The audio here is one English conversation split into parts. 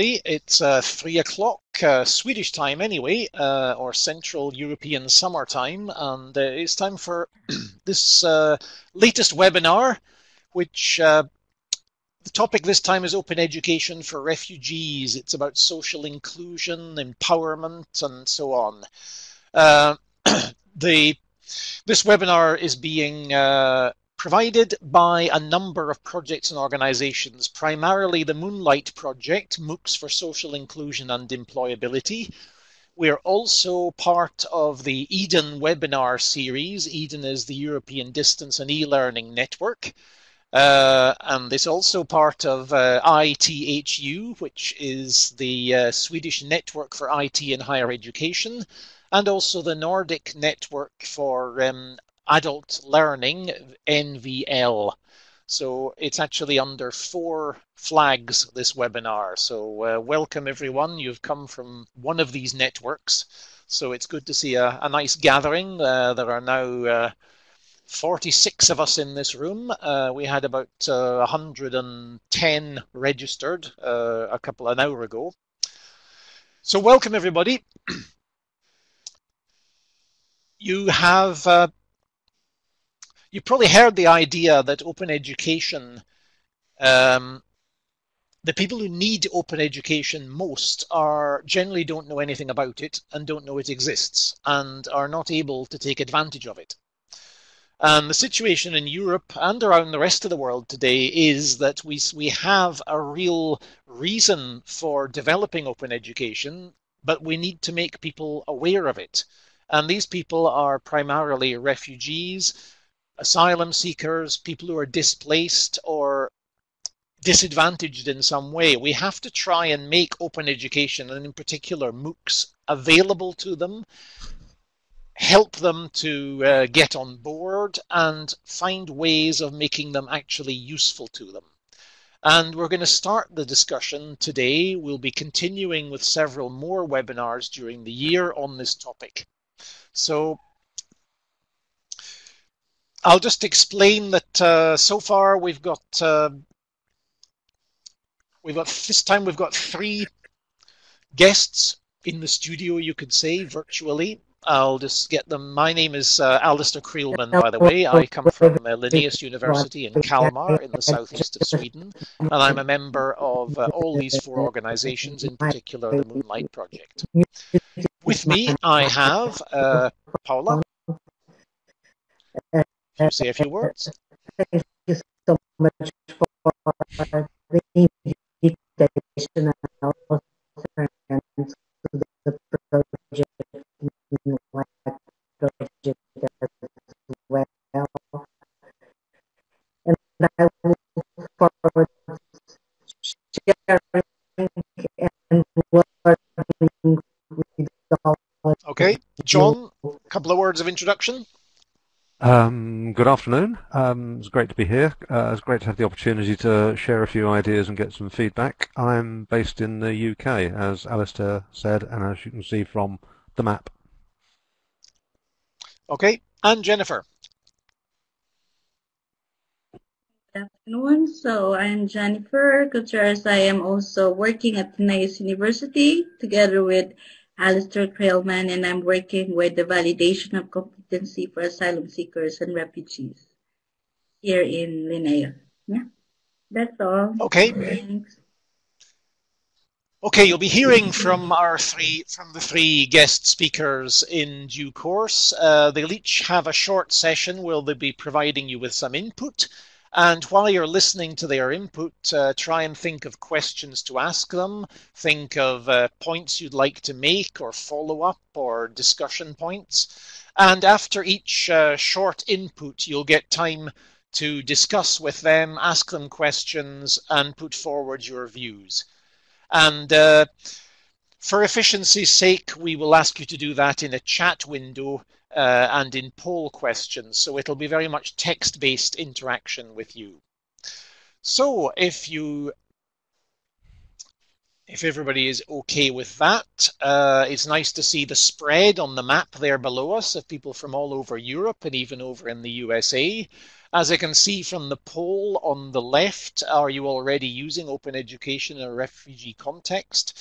It's uh, three o'clock uh, Swedish time, anyway, uh, or Central European Summer Time, and uh, it's time for this uh, latest webinar, which uh, the topic this time is open education for refugees. It's about social inclusion, empowerment, and so on. the this webinar is being provided by a number of projects and organizations, primarily the Moonlight Project, MOOCs for Social Inclusion and Employability. We're also part of the EDEN webinar series. EDEN is the European Distance and E-Learning Network. Uh, and it's also part of uh, ITHU, which is the uh, Swedish Network for IT in Higher Education, and also the Nordic Network for um, adult learning, NVL. So it's actually under four flags, this webinar. So uh, welcome everyone. You've come from one of these networks. So it's good to see a, a nice gathering. Uh, there are now uh, 46 of us in this room. Uh, we had about 110 uh, registered uh, a couple an hour ago. So welcome everybody. you have you probably heard the idea that open education, um, the people who need open education most are generally don't know anything about it and don't know it exists and are not able to take advantage of it. And the situation in Europe and around the rest of the world today is that we, we have a real reason for developing open education, but we need to make people aware of it. And these people are primarily refugees, asylum seekers, people who are displaced or disadvantaged in some way. We have to try and make open education, and in particular MOOCs, available to them, help them to uh, get on board, and find ways of making them actually useful to them. And we're going to start the discussion today. We'll be continuing with several more webinars during the year on this topic. So I'll just explain that uh, so far we've got uh, we've got this time we've got three guests in the studio, you could say, virtually. I'll just get them. My name is uh, Alastair Creelman, by the way. I come from uh, Linnaeus University in Kalmar in the southeast of Sweden, and I'm a member of uh, all these four organizations, in particular the Moonlight Project. With me, I have uh, Paula, say a few words? Thank you so much for the invitation and also to the project, project as well. And I look forward to sharing and working with all. Okay, John, a couple of words of introduction. Um, good afternoon. Um, it's great to be here. Uh, it's great to have the opportunity to share a few ideas and get some feedback. I'm based in the UK, as Alastair said, and as you can see from the map. Okay, and Jennifer. Good afternoon. So I'm Jennifer Gutierrez. I am also working at Linnaeus University together with Alastair Creelman, and I'm working with the validation of competency for asylum seekers and refugees here in Linnaeus. Yeah, that's all. Okay. Thanks. Okay, you'll be hearing from our three, from the three guest speakers in due course. Uh, they'll each have a short session where they'll be providing you with some input. And while you're listening to their input, uh, try and think of questions to ask them. Think of uh, points you'd like to make or follow up or discussion points. And after each uh, short input, you'll get time to discuss with them, ask them questions, and put forward your views. And uh, for efficiency's sake, we will ask you to do that in a chat window uh, and in poll questions. So it'll be very much text-based interaction with you. So if you if everybody is okay with that, uh, it's nice to see the spread on the map there below us of people from all over Europe and even over in the USA. As I can see from the poll on the left, are you already using open education in a refugee context?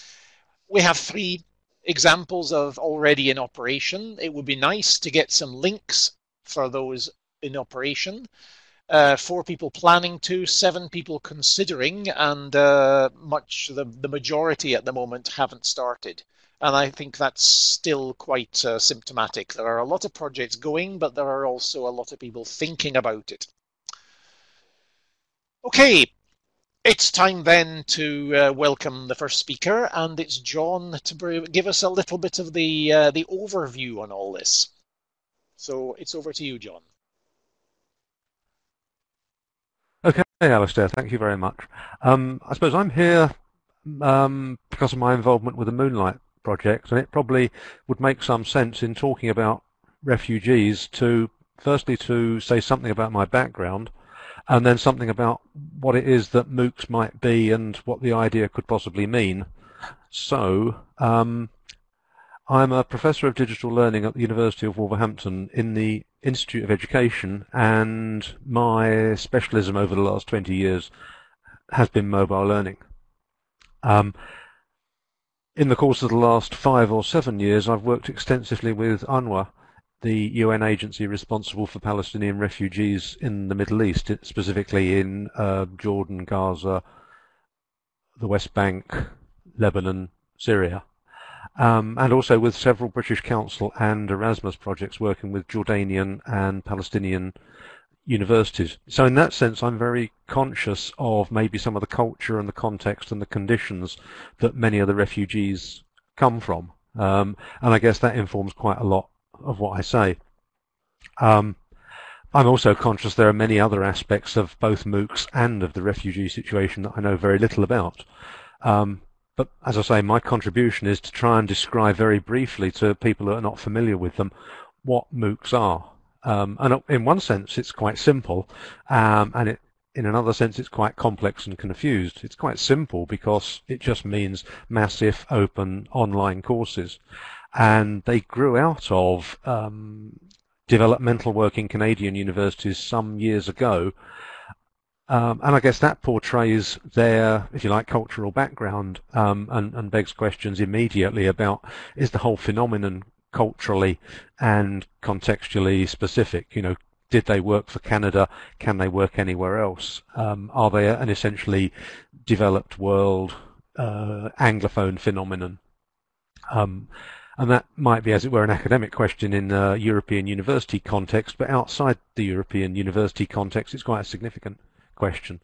We have three examples of already in operation. It would be nice to get some links for those in operation. Uh, four people planning to, seven people considering, and uh, much the, the majority at the moment haven't started. And I think that's still quite uh, symptomatic. There are a lot of projects going, but there are also a lot of people thinking about it. Okay, it's time then to uh, welcome the first speaker, and it's John to give us a little bit of the uh, the overview on all this. So it's over to you, John. Okay, Alastair, thank you very much. Um, I suppose I'm here um, because of my involvement with the Moonlight Project, and it probably would make some sense in talking about refugees to firstly to say something about my background and then something about what it is that MOOCs might be and what the idea could possibly mean. So, um, I'm a professor of digital learning at the University of Wolverhampton in the Institute of Education, and my specialism over the last 20 years has been mobile learning. Um, in the course of the last five or seven years, I've worked extensively with UNRWA, the UN agency responsible for Palestinian refugees in the Middle East, specifically in uh, Jordan, Gaza, the West Bank, Lebanon, Syria. Um, and also with several British Council and Erasmus projects working with Jordanian and Palestinian universities. So in that sense, I'm very conscious of maybe some of the culture and the context and the conditions that many of the refugees come from. Um, and I guess that informs quite a lot of what I say. Um, I'm also conscious there are many other aspects of both MOOCs and of the refugee situation that I know very little about. Um, but as I say, my contribution is to try and describe very briefly to people who are not familiar with them what MOOCs are. Um, and in one sense, it's quite simple, um, and it, in another sense, it's quite complex and confused. It's quite simple because it just means massive open online courses and they grew out of um, developmental work in Canadian universities some years ago. Um, and I guess that portrays their, if you like, cultural background um, and, and begs questions immediately about is the whole phenomenon culturally and contextually specific? You know, did they work for Canada? Can they work anywhere else? Um, are they an essentially developed world uh, Anglophone phenomenon? And that might be, as it were, an academic question in the European university context, but outside the European university context, it's quite a significant question.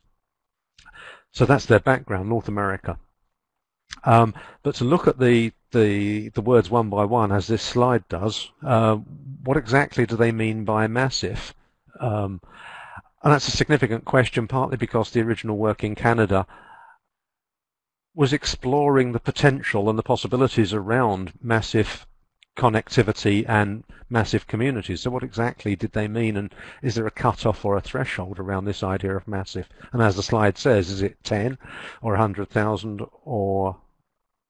So that's their background, North America. Um, but to look at the, the, the words one by one, as this slide does, uh, what exactly do they mean by massive? Um, and that's a significant question, partly because the original work in Canada was exploring the potential and the possibilities around massive connectivity and massive communities. So what exactly did they mean and is there a cut-off or a threshold around this idea of massive? And as the slide says, is it 10 or 100,000 or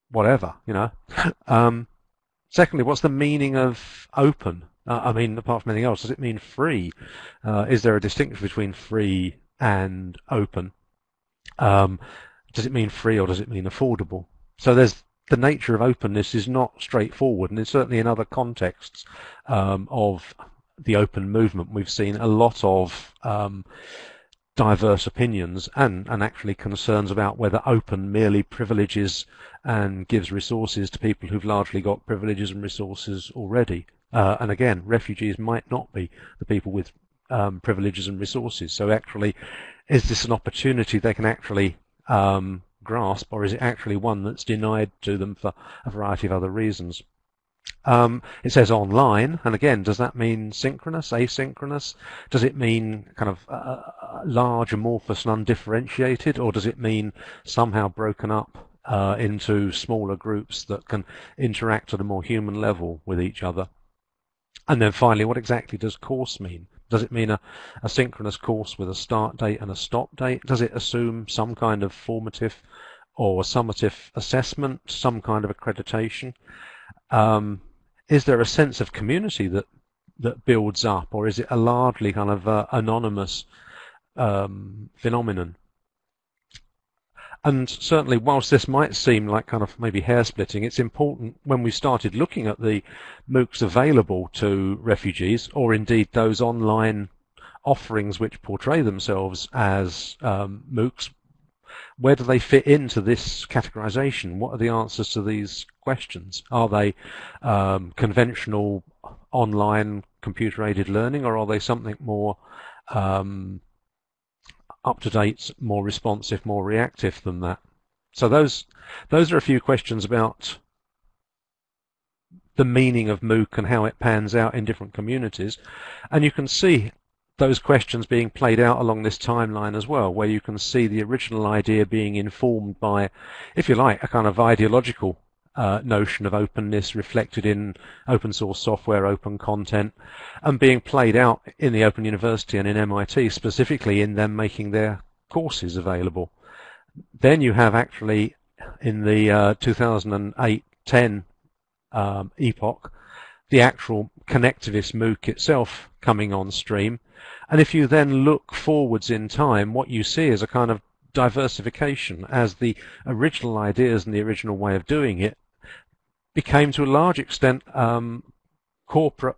whatever, you know? Um, secondly, what's the meaning of open? Uh, I mean, apart from anything else, does it mean free? Uh, is there a distinction between free and open? Um, does it mean free or does it mean affordable? So there's the nature of openness is not straightforward, and it's certainly in other contexts um, of the open movement we've seen a lot of um, diverse opinions and, and actually concerns about whether open merely privileges and gives resources to people who've largely got privileges and resources already. Uh, and again, refugees might not be the people with um, privileges and resources. So actually, is this an opportunity they can actually um, grasp, or is it actually one that's denied to them for a variety of other reasons? Um, it says online, and again, does that mean synchronous, asynchronous? Does it mean kind of uh, uh, large, amorphous, and undifferentiated, or does it mean somehow broken up uh, into smaller groups that can interact at a more human level with each other? And then finally, what exactly does course mean? Does it mean a, a synchronous course with a start date and a stop date? Does it assume some kind of formative or summative assessment, some kind of accreditation? Um, is there a sense of community that that builds up, or is it a largely kind of uh, anonymous um, phenomenon? And certainly, whilst this might seem like kind of maybe hair splitting, it's important when we started looking at the MOOCs available to refugees, or indeed those online offerings which portray themselves as um, MOOCs, where do they fit into this categorization? What are the answers to these questions? Are they um, conventional online computer aided learning, or are they something more um, up to date, more responsive, more reactive than that? So those those are a few questions about the meaning of MOOC and how it pans out in different communities. And you can see those questions being played out along this timeline as well, where you can see the original idea being informed by, if you like, a kind of ideological uh, notion of openness reflected in open source software, open content, and being played out in the Open University and in MIT, specifically in them making their courses available. Then you have actually in the uh, 2008-10 um, epoch, the actual connectivist MOOC itself coming on stream. And if you then look forwards in time, what you see is a kind of diversification as the original ideas and the original way of doing it became to a large extent um, corporate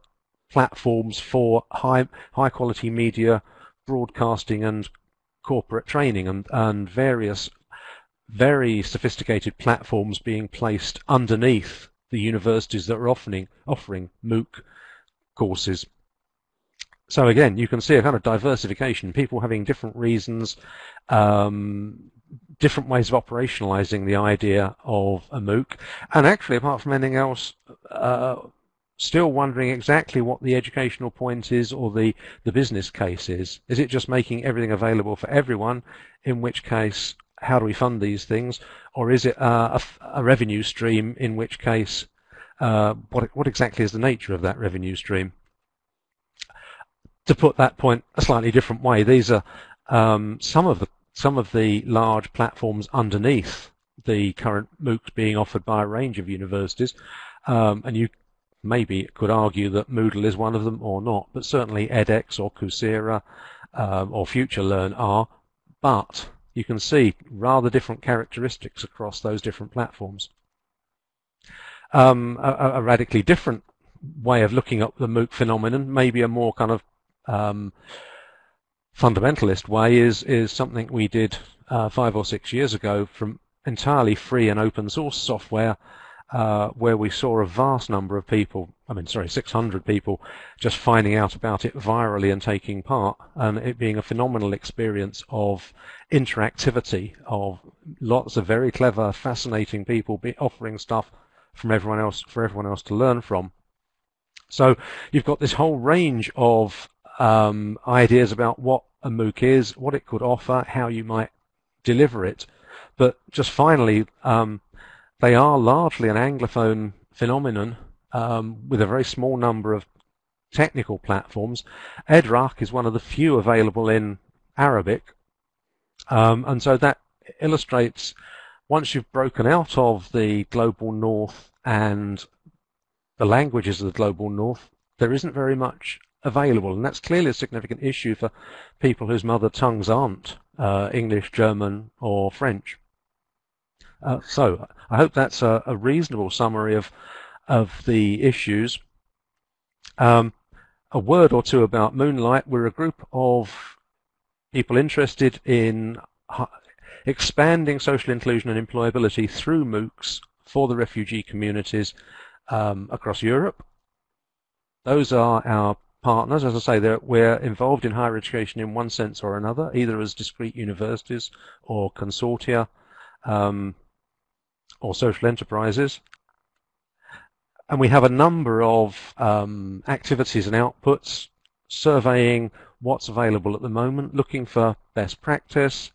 platforms for high high quality media broadcasting and corporate training and, and various very sophisticated platforms being placed underneath the universities that are offering offering MOOC courses. So again, you can see a kind of diversification, people having different reasons, um, different ways of operationalizing the idea of a MOOC, and actually, apart from anything else, uh, still wondering exactly what the educational point is or the, the business case is. Is it just making everything available for everyone, in which case, how do we fund these things? Or is it uh, a, a, revenue stream, in which case, uh, what, what exactly is the nature of that revenue stream? To put that point a slightly different way, these are um, some of the some of the large platforms underneath the current MOOCs being offered by a range of universities. Um, and you maybe could argue that Moodle is one of them or not, but certainly edX or Coursera um, or FutureLearn are. But you can see rather different characteristics across those different platforms. Um, a, a, radically different way of looking at the MOOC phenomenon, maybe a more kind of um, fundamentalist way is is something we did uh, five or six years ago from entirely free and open source software, uh, where we saw a vast number of people, I mean, sorry, 600 people, just finding out about it virally and taking part, and it being a phenomenal experience of interactivity, of lots of very clever, fascinating people offering stuff from everyone else for everyone else to learn from. So you've got this whole range of um, ideas about what a MOOC is, what it could offer, how you might deliver it. But just finally, um, they are largely an Anglophone phenomenon um, with a very small number of technical platforms. Edraak is one of the few available in Arabic. Um, and so that illustrates once you've broken out of the global north and the languages of the global north, there isn't very much available. And that's clearly a significant issue for people whose mother tongues aren't uh, English, German, or French. Uh, so I hope that's a, a, reasonable summary of of the issues. Um, a word or two about Moonlight. We're a group of people interested in expanding social inclusion and employability through MOOCs for the refugee communities um, across Europe. Those are our partners. As I say, we're involved in higher education in one sense or another, either as discrete universities or consortia um, or social enterprises. And we have a number of um, activities and outputs surveying what's available at the moment, looking for best practice,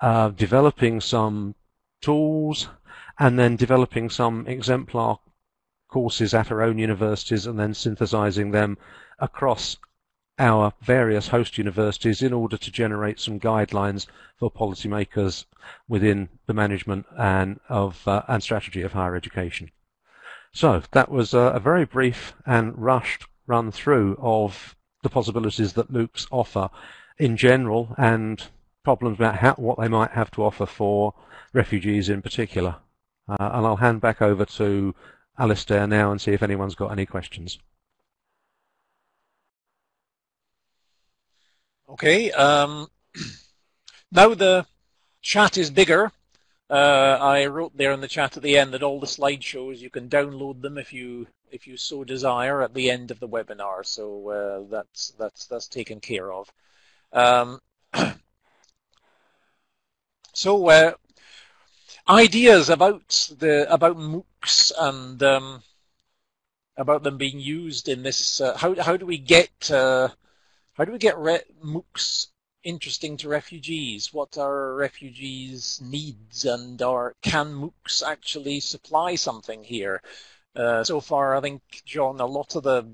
uh, developing some tools, and then developing some exemplar courses at our own universities and then synthesizing them across our various host universities in order to generate some guidelines for policymakers within the management and of uh, and strategy of higher education. So that was a, a very brief and rushed run through of the possibilities that MOOCs offer in general and problems about how, what they might have to offer for refugees in particular. Uh, and I'll hand back over to Alastair now and see if anyone's got any questions. Okay. Um, now the chat is bigger. Uh, I wrote there in the chat at the end that all the slideshows you can download them if you if you so desire at the end of the webinar. So uh, that's that's that's taken care of. Um, so uh, ideas about the about MOOCs and um, about them being used in this. Uh, how how do we get uh, how do we get MOOCs interesting to refugees? What are refugees' needs, and are can MOOCs actually supply something here? Uh, so far, I think John, a lot of the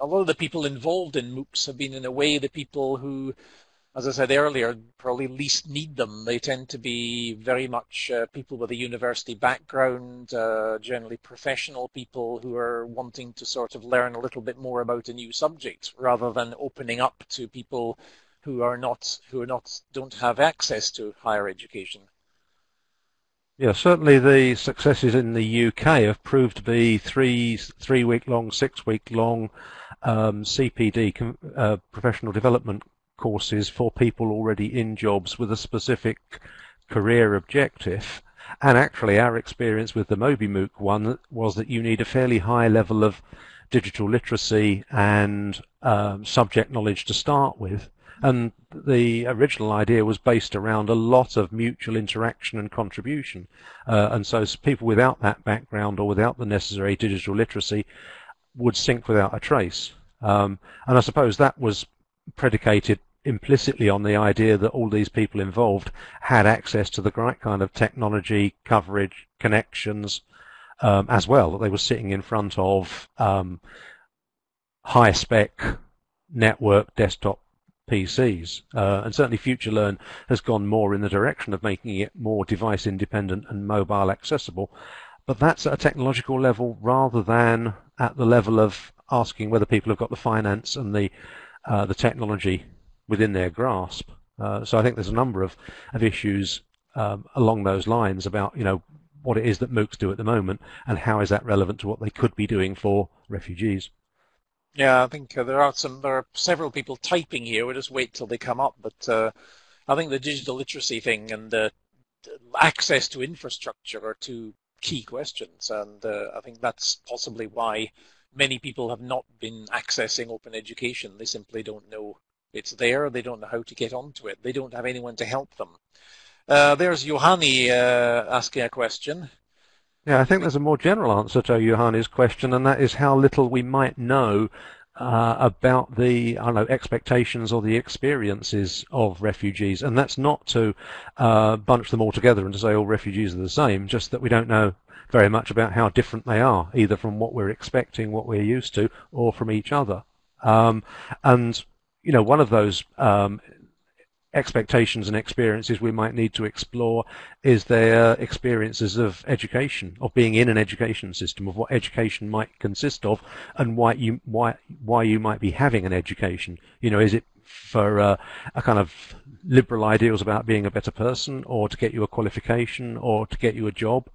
a lot of the people involved in MOOCs have been in a way the people who as I said earlier, probably least need them. They tend to be very much uh, people with a university background, uh, generally professional people who are wanting to sort of learn a little bit more about a new subject, rather than opening up to people who are not who are not don't have access to higher education. Yeah, certainly the successes in the UK have proved to be three three week long, six week long um, CPD uh, professional development courses for people already in jobs with a specific career objective. And actually, our experience with the MobiMOOC one was that you need a fairly high level of digital literacy and um, subject knowledge to start with. And the original idea was based around a lot of mutual interaction and contribution. Uh, and so people without that background or without the necessary digital literacy would sink without a trace. Um, and I suppose that was predicated implicitly on the idea that all these people involved had access to the right kind of technology, coverage, connections um, as well, that they were sitting in front of um, high spec network desktop PCs. Uh, and certainly FutureLearn has gone more in the direction of making it more device independent and mobile accessible. But that's at a technological level rather than at the level of asking whether people have got the finance and the uh, the technology within their grasp. Uh, so I think there's a number of, of issues um, along those lines about you know what it is that MOOCs do at the moment and how is that relevant to what they could be doing for refugees. Yeah, I think uh, there are some there are several people typing here. We'll just wait till they come up. But uh, I think the digital literacy thing and the access to infrastructure are two key questions, and uh, I think that's possibly why many people have not been accessing open education. They simply don't know it's there. They don't know how to get onto it. They don't have anyone to help them. Uh, there's Johanni uh, asking a question. Yeah, I think there's a more general answer to Johanni's question, and that is how little we might know uh, about the I don't know expectations or the experiences of refugees, and that's not to uh, bunch them all together and to say all refugees are the same. Just that we don't know very much about how different they are, either from what we're expecting, what we're used to, or from each other. Um, and you know, one of those um, expectations and experiences we might need to explore is their experiences of education, of being in an education system, of what education might consist of, and why you why why you might be having an education. You know, is it for uh, a kind of liberal ideals about being a better person, or to get you a qualification, or to get you a job?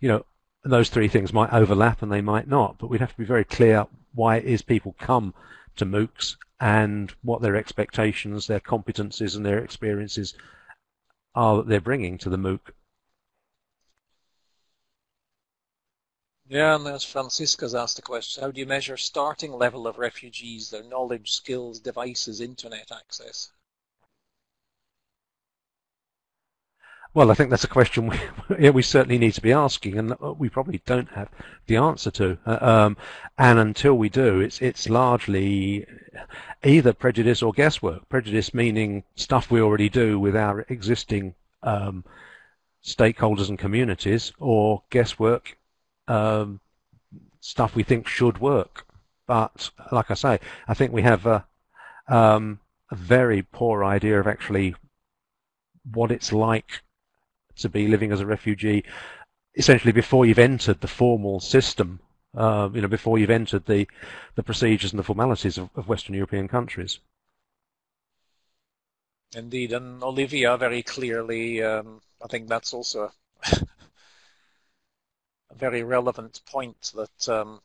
You know, those three things might overlap and they might not, but we'd have to be very clear why it is people come to MOOCs and what their expectations, their competencies, and their experiences are that they're bringing to the MOOC. Yeah, and as Francisca's asked the question, how do you measure starting level of refugees, their knowledge, skills, devices, internet access? Well, I think that's a question we, we certainly need to be asking, and we probably don't have the answer to. Uh, um, and until we do, it's it's largely either prejudice or guesswork. Prejudice meaning stuff we already do with our existing um, stakeholders and communities, or guesswork, um, stuff we think should work. But like I say, I think we have a, um, a very poor idea of actually what it's like to be living as a refugee essentially before you've entered the formal system uh, you know, before you've entered the, the procedures and the formalities of, of Western European countries. Indeed, and Olivia very clearly, um, I think that's also a very relevant point that, um,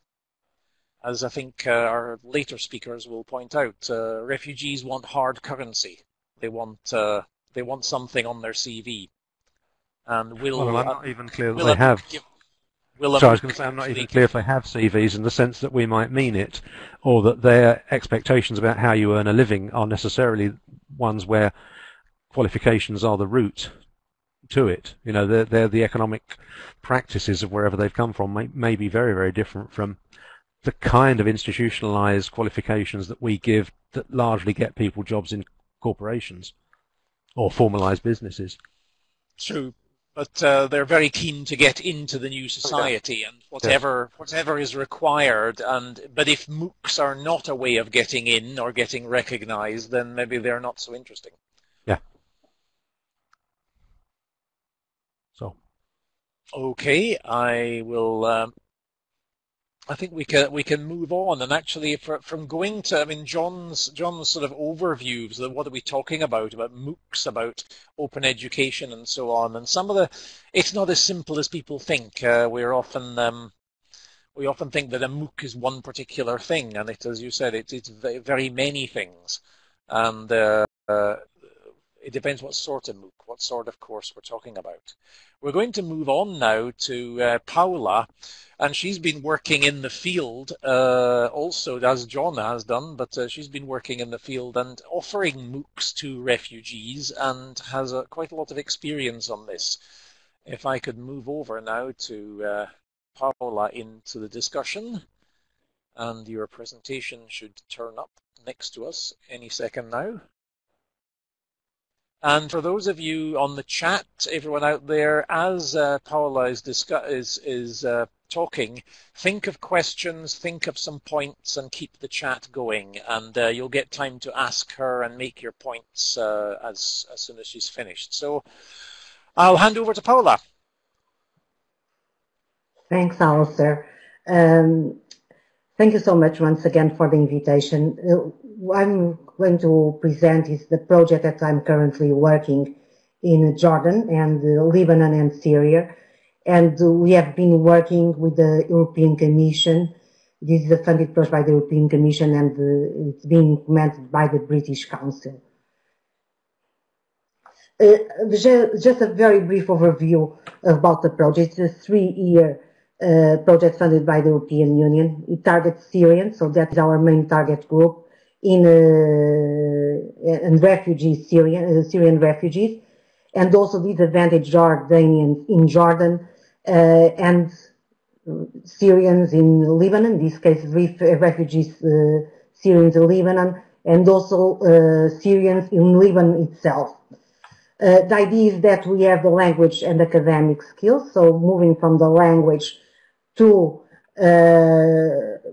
as I think uh, our later speakers will point out, uh, refugees want hard currency. They want uh, they want something on their CV, and will. Well, I'm not even clear that will they have. will a- So I was going to say I'm not even clear if they have CVs in the sense that we might mean it, or that their expectations about how you earn a living are necessarily ones where qualifications are the route to it. You know, they're, they're the economic practices of wherever they've come from may, may be very, very different from the kind of institutionalized qualifications that we give that largely get people jobs in corporations or formalized businesses. True, but uh, they're very keen to get into the new society and whatever whatever is required. And but if MOOCs are not a way of getting in or getting recognised, then maybe they're not so interesting. Yeah. So Okay, I will. Um, I think we can we can move on. And actually for, from going to I mean John's John's sort of overviews of what are we talking about about MOOCs about open education and so on. And some of the it's not as simple as people think. Uh, we're often um, we often think that a MOOC is one particular thing. And it as you said it, it's very many things. And uh, uh, it depends what sort of MOOC what sort of course we're talking about. We're going to move on now to uh, Paula and she's been working in the field uh, also as John has done, but uh, she's been working in the field and offering MOOCs to refugees and has uh, quite a lot of experience on this. If I could move over now to uh, Paula into the discussion, and your presentation should turn up next to us any second now. And for those of you on the chat, everyone out there, as uh, Paula is, discuss- is, is uh, talking, think of questions, think of some points, and keep the chat going. And uh, you'll get time to ask her and make your points uh, as, as soon as she's finished. So I'll hand over to Paula. Thanks, Alastair. Um, thank you so much once again for the invitation. I'm going to present is the project that I'm currently working in Jordan and Lebanon and Syria. And we have been working with the European Commission. This is a funded project by the European Commission and uh, it's being implemented by the British Council. Uh, just a very brief overview about the project. It's a three-year uh, project funded by the European Union. It targets Syrians, so that is our main target group in uh, and refugees, Syrian uh, Syrian refugees, and also disadvantaged Jordanians in Jordan uh, and Syrians in Lebanon. In this case, ref- refugees Syrians in Lebanon, and also Syrians in Lebanon itself. Uh, the idea is that we have the language and academic skills, so moving from the language to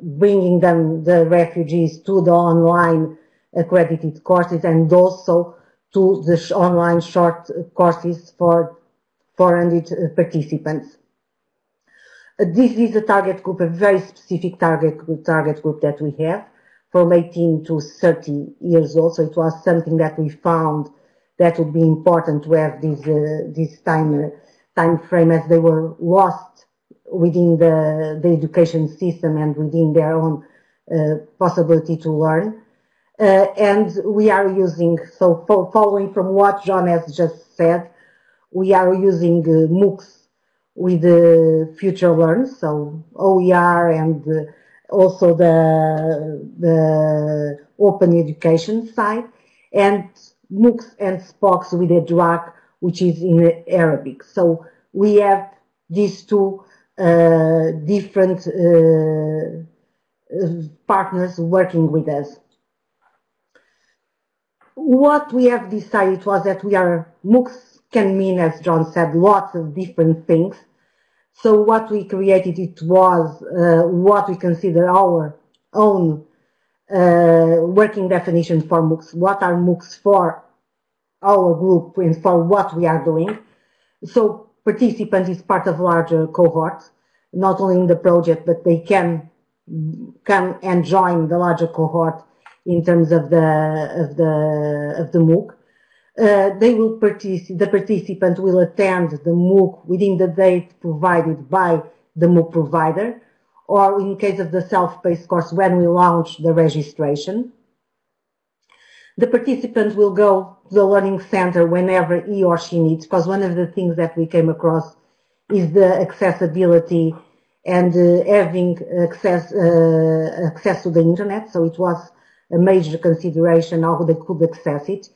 bringing them, the refugees, to the online accredited courses and also to the sh- online short courses for 400 participants. Uh, This is a target group, a very specific target group, target group that we have from 18 to 30 years old. So it was something that we found that would be important to have this uh, this time uh, time frame as they were lost within the the education system and within their own uh, possibility to learn. Uh, and we are using so fo- following from what John has just said, we are using uh, MOOCs with the FutureLearn, so OER and uh, also the the open education side, and MOOCs and SPOCs with Edraak, which is in Arabic. So we have these two uh, different uh, uh, partners working with us. What we have decided was that we are MOOCs can mean, as John said, lots of different things. So what we created it was uh, what we consider our own uh, working definition for MOOCs. What are MOOCs for our group and for what we are doing? So participant is part of larger cohort. not only in the project, but they can come and join the larger cohort in terms of the of the of the MOOC. Uh, they will participate, the participant will attend the MOOC within the date provided by the MOOC provider, or in case of the self-paced course, when we launch the registration. The participant will go to the Learning Center whenever he or she needs, because one of the things that we came across is the accessibility and uh, having access, uh, access to the internet. So it was a major consideration how they could access it.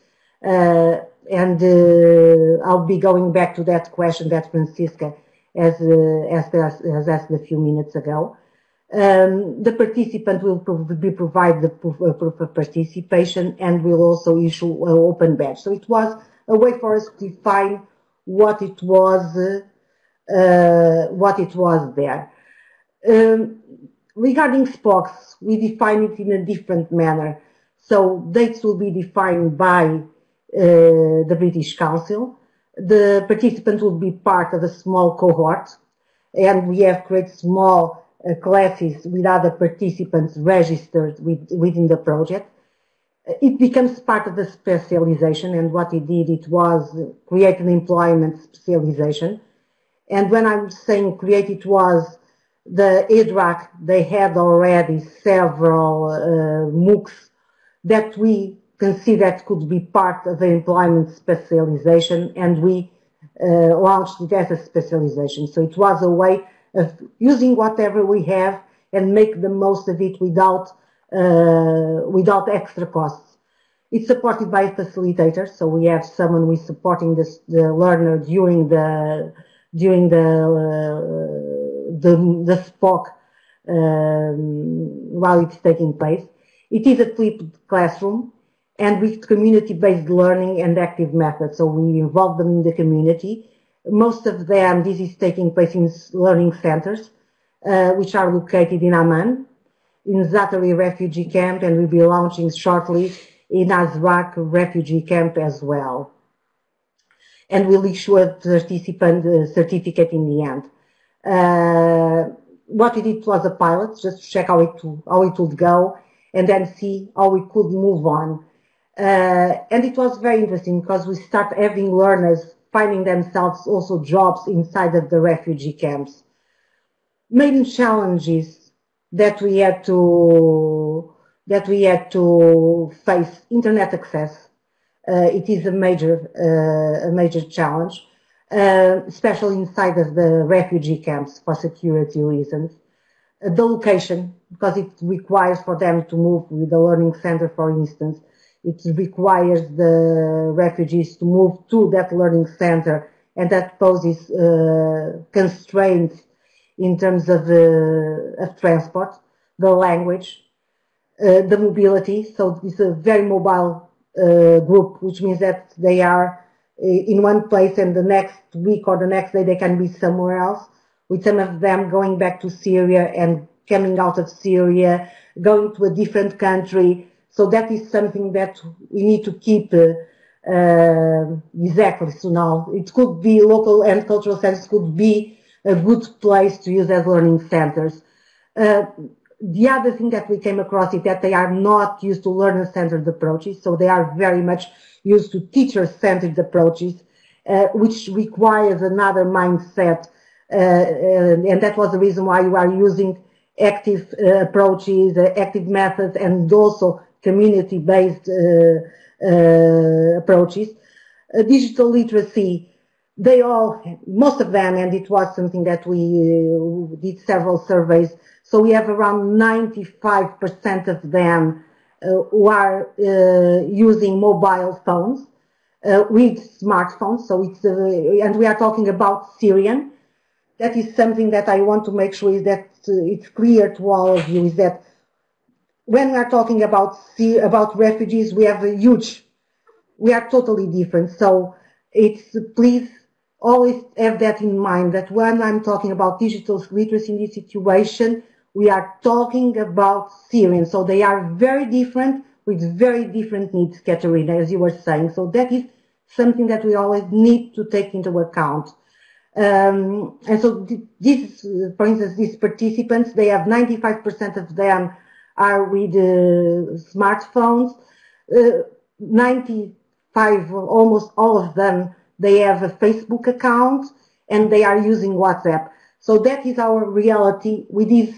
Uh, and uh, I'll be going back to that question that Francisca has, uh, asked, has asked a few minutes ago. Um, the participant will be provided the proof, uh, proof, of participation and will also issue an open badge. So it was a way for us to define what it was, uh, what it was there. Um, regarding SPOCs, we define it in a different manner. So dates will be defined by uh, the British Council. The participant will be part of a small cohort, and we have created small uh, classes with other participants registered with, within the project. It becomes part of the specialization, and what it did, it was create an employment specialization. And when I'm saying create, it was the Edraak, they had already several uh, MOOCs that we considered could be part of the employment specialization and we uh, launched it as a specialization. So it was a way using whatever we have and make the most of it without uh, without extra costs. It's supported by a facilitator, so we have someone who is supporting this, the learner during the during the uh, the, the um, while it's taking place. It is a flipped classroom and with community-based learning and active methods. So we involve them in the community. Most of them, this is taking place in learning centers, uh, which are located in Amman, in Zaatari refugee camp, and we'll be launching shortly in Azraq refugee camp as well. And we'll issue a participant uh, certificate in the end. Uh, what we did was a pilot, just to check how it, how it would go, and then see how we could move on. Uh, and it was very interesting because we start having learners finding themselves also jobs inside of the refugee camps. Main challenges that we had to that we had to face internet access. Uh, it is a major uh, a major challenge, uh, especially inside of the refugee camps for security reasons. Uh, the location, because it requires for them to move with the learning center, for instance, it requires the refugees to move to that learning center and that poses uh, constraints in terms of, uh, of transport, the language, uh, the mobility. So it's a very mobile uh, group, which means that they are uh, in one place and the next week or the next day they can be somewhere else, with some of them going back to Syria and coming out of Syria, going to a different country, so that is something that we need to keep uh, uh, exactly. So now it could be local and cultural centers could be a good place to use as learning centers. Uh, the other thing that we came across is that they are not used to learner-centered approaches, so they are very much used to teacher-centered approaches, uh, which requires another mindset, uh, and that was the reason why you are using active uh, approaches, active methods, and also community-based uh, uh, approaches. Uh, digital literacy, they all, most of them, and it was something that we did several surveys, so we have around 95% of them who are using mobile phones. Uh, with smartphones. So it's, uh, and we are talking about Syrian. That is something that I want to make sure is that uh, it's clear to all of you is that when we are talking about about refugees, we have a huge, we are totally different. So it's please always have that in mind that when I'm talking about digital literacy in this situation, we are talking about Syrians. So they are very different with very different needs, Katerina, as you were saying. So that is something that we always need to take into account. Um, and so these, for instance, these participants, they have 95% of them are with uh, smartphones. Uh, 95, almost all of them, they have a Facebook account and they are using WhatsApp. So that is our reality with this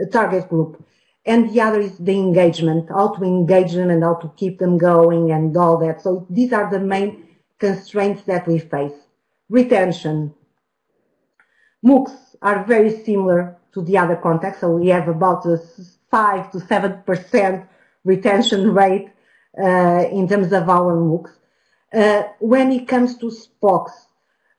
uh, target group. And the other is the engagement, how to engage them and how to keep them going and all that. So these are the main constraints that we face. Retention. MOOCs are very similar to the other contexts. So we have about 5 to 7% retention rate uh, in terms of our MOOCs. Uh, when it comes to SPOCs,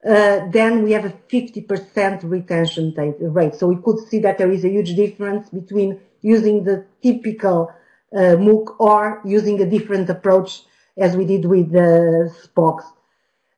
uh, then we have a 50% retention rate. So we could see that there is a huge difference between using the typical uh, MOOC or using a different approach as we did with the SPOCs.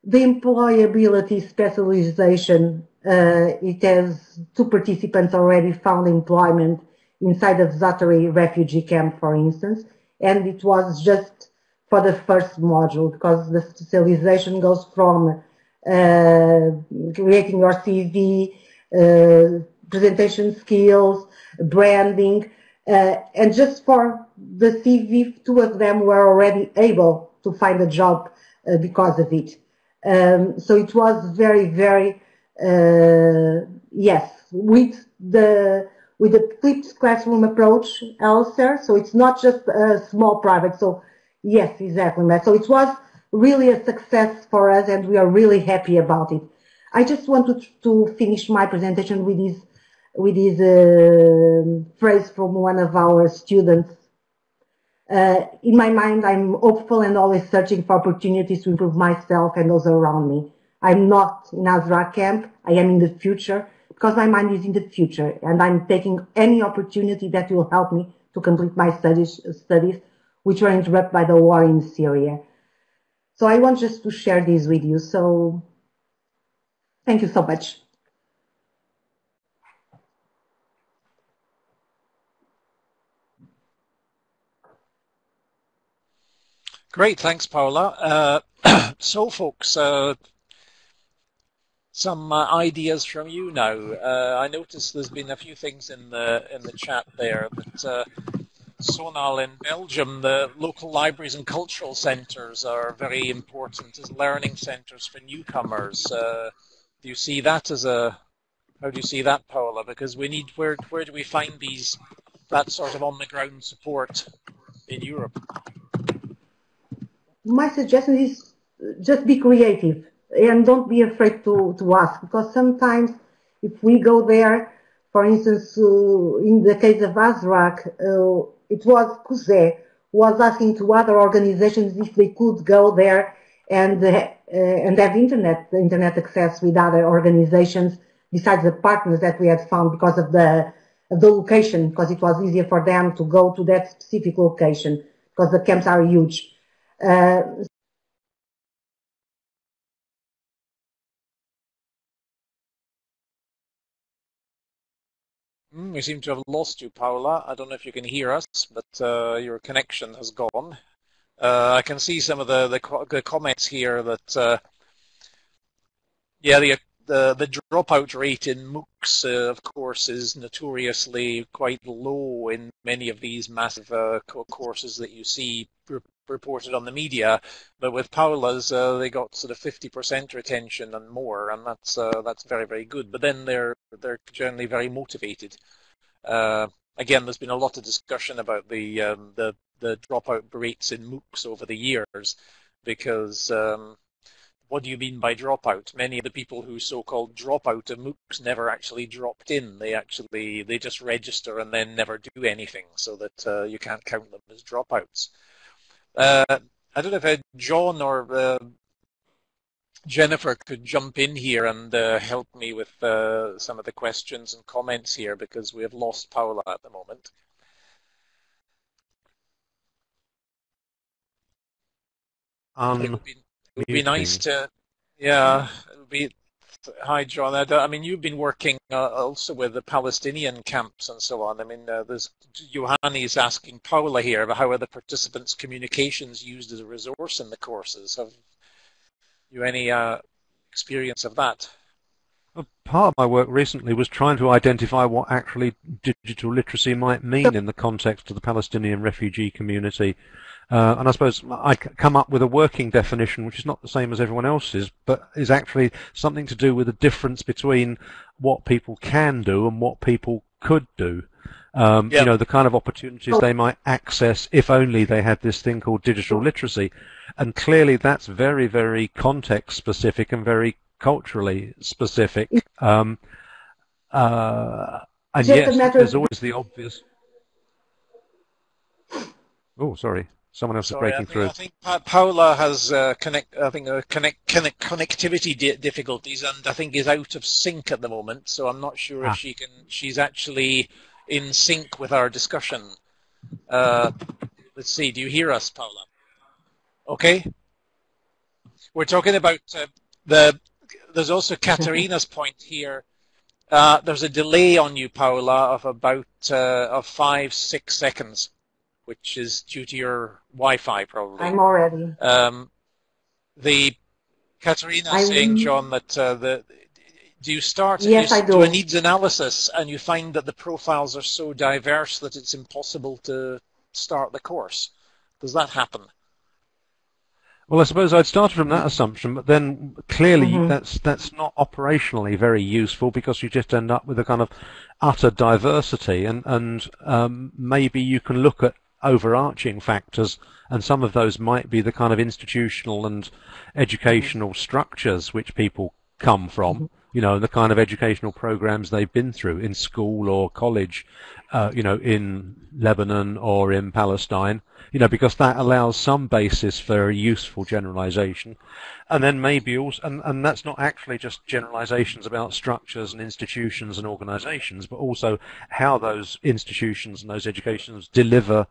The employability specialization, uh, it has two participants already found employment inside of Zaatari refugee camp, for instance, and it was just for the first module because the specialization goes from uh, creating your CV, uh, presentation skills, branding, uh, and just for the CV, two of them were already able to find a job uh, because of it. Um, so it was very, very, uh, yes, with the with the flipped classroom approach, Alastair. So it's not just a small private. So yes, exactly, Matt. So it was really a success for us and we are really happy about it. I just wanted to finish my presentation with this, with this uh, phrase from one of our students. Uh, in my mind, I'm hopeful and always searching for opportunities to improve myself and those around me. I'm not in Azraq camp. I am in the future because my mind is in the future and I'm taking any opportunity that will help me to complete my studies, studies which were interrupted by the war in Syria. So I want just to share this with you. So thank you so much. Great, thanks, Paula. Uh, so, folks, uh, some uh, ideas from you now. Uh, I noticed there's been a few things in the in the chat there that uh, Sonal in Belgium, the local libraries and cultural centres are very important as learning centres for newcomers. Uh, do you see that as a how do you see that, Paula? Because we need where where do we find these that sort of on the ground support in Europe? My suggestion is just be creative and don't be afraid to, to ask because sometimes if we go there, for instance, uh, in the case of Azraq, uh, it was CUSE was asking to other organizations if they could go there and uh, and have internet internet access with other organizations besides the partners that we had found because of the of the location because it was easier for them to go to that specific location because the camps are huge. Mm, we seem to have lost you, Paula. I don't know if you can hear us, but uh, your connection has gone. Uh, I can see some of the, the, the comments here that, uh, yeah, the, the, the dropout rate in MOOCs, uh, of course, is notoriously quite low in many of these massive uh, courses that you see reported on the media. But with Paula's, uh, they got sort of 50% retention and more, and that's uh, that's very very good. But then they're they're generally very motivated. Uh, again, there's been a lot of discussion about the um, the the dropout rates in MOOCs over the years, because um, what do you mean by dropout? Many of the people who so-called drop out of MOOCs never actually dropped in. They actually they just register and then never do anything, so that uh, you can't count them as dropouts. Uh, I don't know if uh, John or uh, Jennifer could jump in here and uh, help me with uh, some of the questions and comments here because we have lost Paula at the moment. Um, it would be, it would be nice to, yeah, it would be Hi, John. I, mean, you've been working uh, also with the Palestinian camps and so on. I mean, uh, there's Johanni is asking Paula here about how are the participants' communications used as a resource in the courses. Have you any uh, experience of that? part of my work recently was trying to identify what actually digital literacy might mean in the context of the Palestinian refugee community. Uh, and I suppose I come up with a working definition, which is not the same as everyone else's, but is actually something to do with the difference between what people can do and what people could do. Um, yep. You know, the kind of opportunities they might access if only they had this thing called digital literacy. And clearly that's very, very context specific and very culturally specific. Um, uh, and yet there's always the obvious. Oh, sorry. Someone else Sorry, is breaking I think, through. I think Paula has uh, connect. I think uh, connect, connect connectivity di difficulties, and I think is out of sync at the moment. So I'm not sure ah. if she can. She's actually in sync with our discussion. Uh, let's see. Do you hear us, Paula? Okay. We're talking about uh, the. There's also Katerina's point here. Uh, there's a delay on you, Paula, of about uh, of five six seconds which is due to your Wi-Fi probably. I'm already. Um, the Katerina I'm... saying, John, that uh, the do you start yes, you, I do. do a needs analysis and you find that the profiles are so diverse that it's impossible to start the course? Does that happen? Well, I suppose I'd started from that assumption, but then clearly mm-hmm. that's that's not operationally very useful because you just end up with a kind of utter diversity, and and um, maybe you can look at overarching factors, and some of those might be the kind of institutional and educational structures which people come from. Mm-hmm. You know, the kind of educational programs they've been through in school or college, uh, you know, in Lebanon or in Palestine, you know, because that allows some basis for useful generalization. And then maybe also, and, and that's not actually just generalizations about structures and institutions and organizations, but also how those institutions and those educations deliver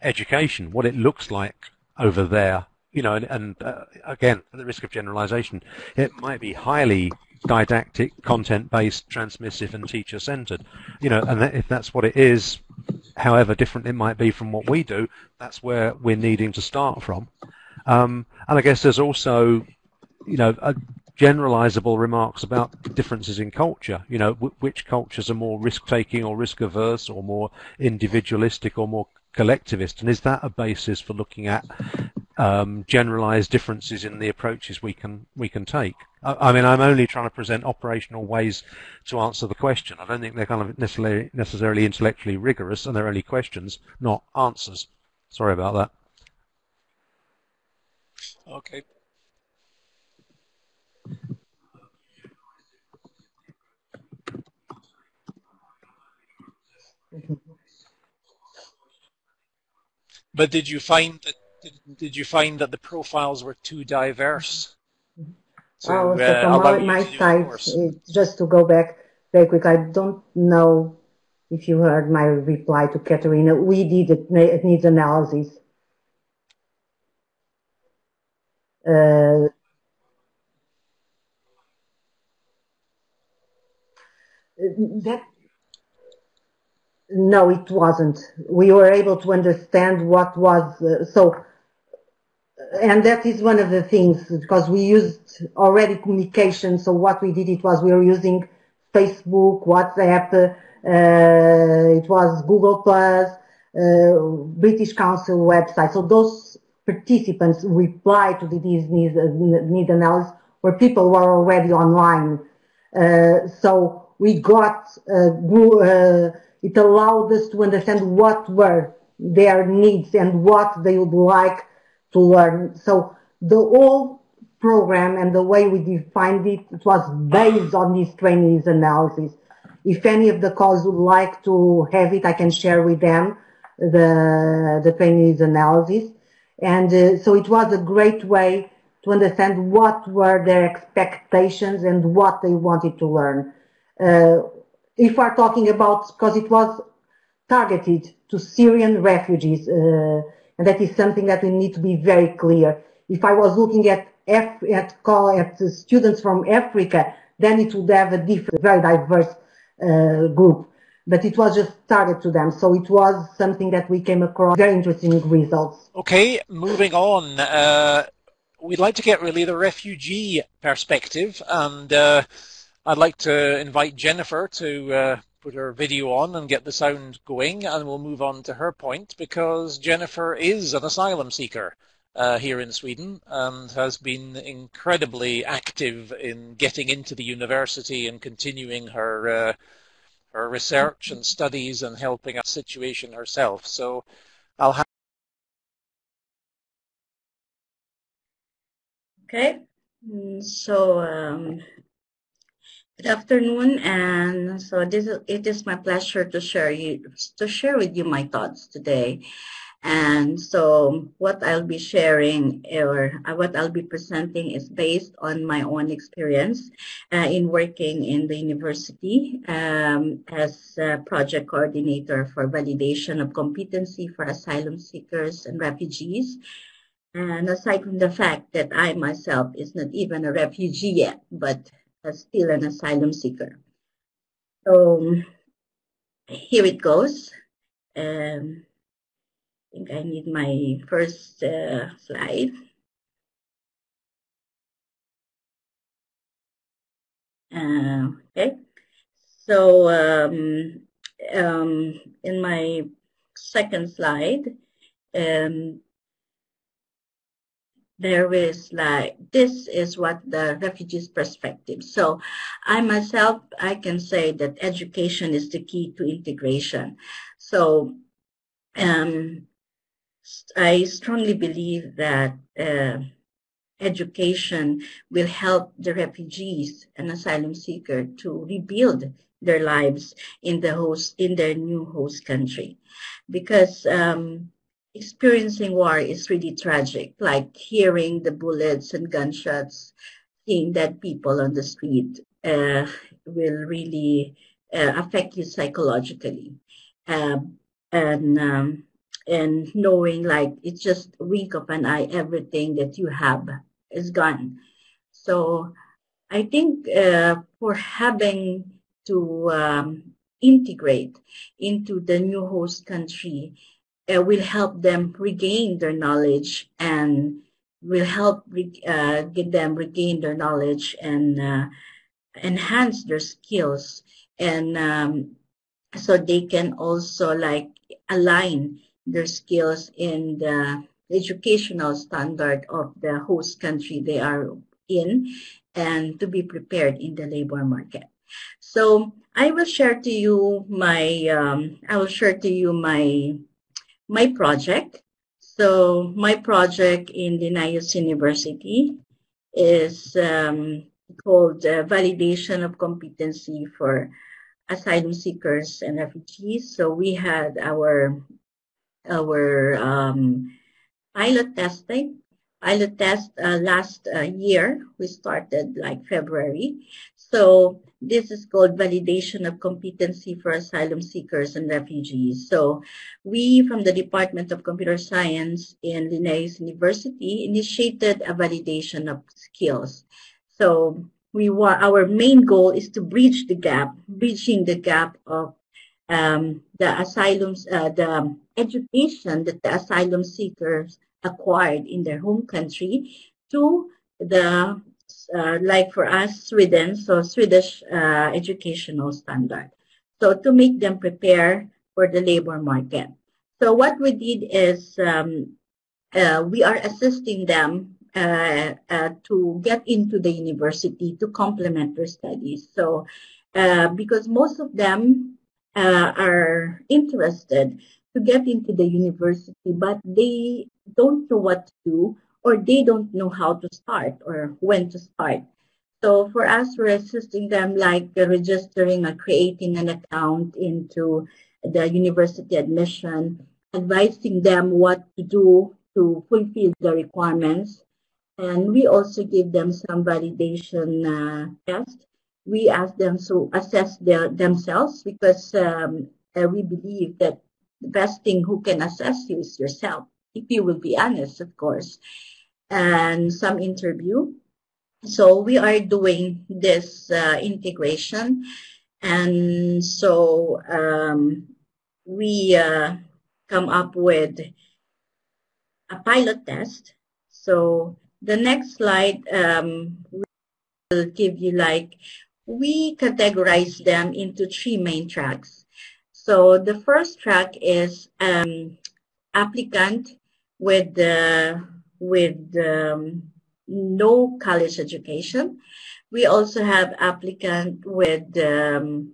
education, what it looks like over there. You know, and, and uh, again, at the risk of generalization, it might be highly didactic, content-based, transmissive, and teacher-centered. You know, and that, if that's what it is, however different it might be from what we do, that's where we're needing to start from. Um, and I guess there's also, you know, generalizable remarks about differences in culture. You know, which cultures are more risk-taking or risk-averse, or more individualistic, or more collectivist, and is that a basis for looking at um, generalized differences in the approaches we can we can take? I, I, mean, I'm only trying to present operational ways to answer the question. I don't think they're kind of necessarily necessarily intellectually rigorous, and they're only questions, not answers. Sorry about that. Okay. But did you find that did, did you find that the profiles were too diverse? To, oh, so uh, from my, my side, just to go back very quick, I don't know if you heard my reply to Katerina. We did a needs analysis. Uh, that no, it wasn't. We were able to understand what was uh, so, and that is one of the things because we used already communication. So what we did it was we were using Facebook, WhatsApp, uh, it was Google Plus, uh, British Council website. So those participants replied to the need, need analysis where people were already online. Uh, so we got uh, uh it allowed us to understand what were their needs and what they would like to learn. So the whole program and the way we defined it, it was based on these trainees analysis. If any of the calls would like to have it, I can share with them the, the trainees analysis. And uh, so it was a great way to understand what were their expectations and what they wanted to learn. Uh, if we're talking about, because it was targeted to Syrian refugees, uh, and that is something that we need to be very clear. If I was looking at F, at call at students from Africa, then it would have a different, very diverse uh, group. But it was just targeted to them, so it was something that we came across very interesting results. Okay, moving on. Uh, we'd like to get really the refugee perspective, and uh, I'd like to invite Jennifer to uh, put her video on and get the sound going, and we'll move on to her point because Jennifer is an asylum seeker uh, here in Sweden and has been incredibly active in getting into the university and continuing her uh, her research and studies and helping a situation herself. So I'll have. Okay, mm, so um, good afternoon, and so this is, it is my pleasure to share you to share with you my thoughts today. And so what I'll be sharing or uh, what I'll be presenting is based on my own experience uh, in working in the university um, as project coordinator for validation of competency for asylum seekers and refugees. And aside from the fact that I myself is not even a refugee yet, but still an asylum seeker. So here it goes. Um, I think I need my first uh, slide. Uh, okay, so um, um, in my second slide, um, there is like this is what the refugees perspective. So i myself i can say that education is the key to integration. So um, I strongly believe that uh, education will help the refugees and asylum seeker to rebuild their lives in the host in their new host country, because um, experiencing war is really tragic. Like hearing the bullets and gunshots, seeing dead people on the street uh, will really uh, affect you psychologically. Um, and um, and knowing like it's just a wink of an eye, everything that you have is gone. So I think uh, for having to um, integrate into the new host country uh, will help them regain their knowledge and will help uh, get them regain their knowledge and uh, enhance their skills and um, so they can also like align their skills in the educational standard of the host country they are in and to be prepared in the labor market. So I will share to you my um, I will share to you my my project. So my project in Linnaeus University is um, called uh, Validation of Competency for Asylum Seekers and Refugees. So we had our our um, pilot testing. Pilot test uh, last uh, year, we started like February. So this is called validation of competency for asylum seekers and refugees. So we from the Department of Computer Science in Linnaeus University initiated a validation of skills. So we want our main goal is to bridge the gap, bridging the gap of um, the asylums, uh, the education that the asylum seekers acquired in their home country to the, uh, like for us, Sweden, so Swedish uh, educational standard. So to make them prepare for the labor market. So what we did is um, uh, we are assisting them uh, uh, to get into the university to complement their studies. So because most of them are interested to get into the university, but they don't know what to do or they don't know how to start or when to start. So for us, we're assisting them like registering or creating an account into the university admission, advising them what to do to fulfill the requirements. And we also give them some validation uh, tests we ask them to assess their, themselves because um, uh, we believe that the best thing who can assess you is yourself, if you will be honest, of course, and some interview. So we are doing this uh, integration, and so um, we uh, come up with a pilot test. So the next slide um, will give you like we categorize them into three main tracks. So the first track is um, applicant with uh, with um, no college education. We also have applicant with um,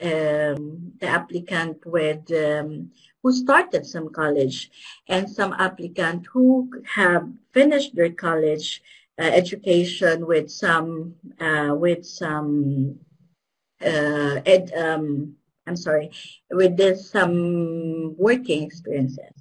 um, the applicant with um, who started some college and some applicant who have finished their college uh, education with some uh, with some uh, ed, um, I'm sorry with this some working experiences.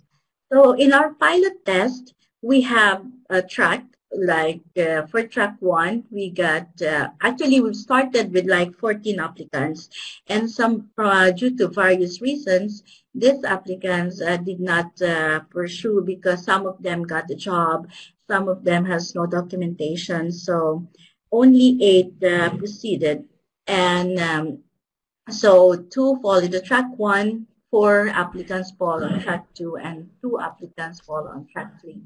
So in our pilot test, we have a track like uh, for track one, we got uh, actually we started with like 14 applicants, and some uh, due to various reasons, these applicants uh, did not uh, pursue because some of them got a job, some of them has no documentation, so only eight uh, proceeded, and um, so two fall into track one, four applicants fall on track two, and two applicants fall on track three.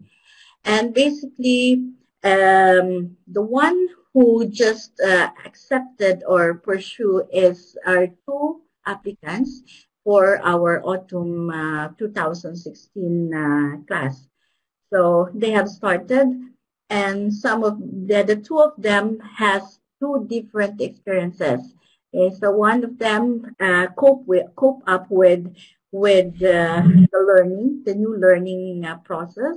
And basically, um, the one who just uh, accepted or pursue is our two applicants for our autumn uh, 2016 uh, class. So they have started and some of the, the two of them has two different experiences. Okay, so one of them uh, cope with cope up with with uh, the learning, the new learning uh, process,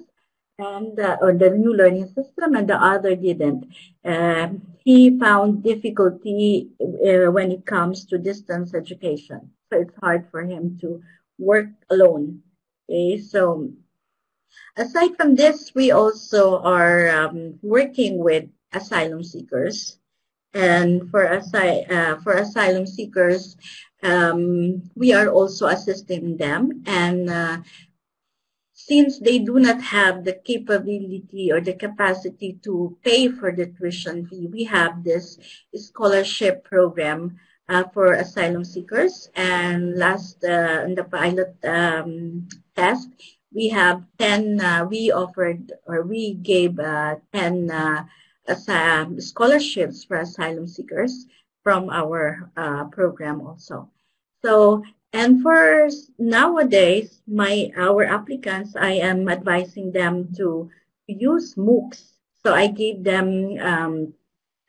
and uh, or the new learning system, and the other didn't. Uh, he found difficulty uh, when it comes to distance education, so it's hard for him to work alone. Okay, so aside from this, we also are um, working with asylum seekers, and for asy- uh, for asylum seekers, um, we are also assisting them and uh, since they do not have the capability or the capacity to pay for the tuition fee, we have this scholarship program uh, for asylum seekers. And last uh, in the pilot um, test, we have 10, uh, we offered or we gave uh, 10 uh, scholarships for asylum seekers from our uh, program also. So and for nowadays, my our applicants, I am advising them to use MOOCs. So I give them um,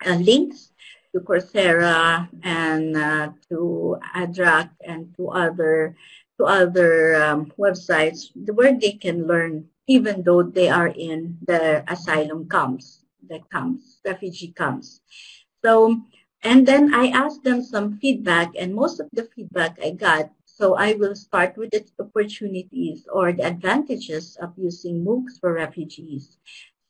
uh, links to Coursera and uh, to Edraak and to other to other um, websites where they can learn, even though they are in the asylum camps, the camps, refugee camps. So and then I asked them some feedback, and most of the feedback I got. So I will start with the opportunities or the advantages of using MOOCs for refugees.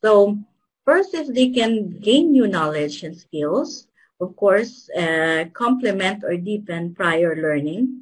So first is they can gain new knowledge and skills, of course, uh, complement or deepen prior learning,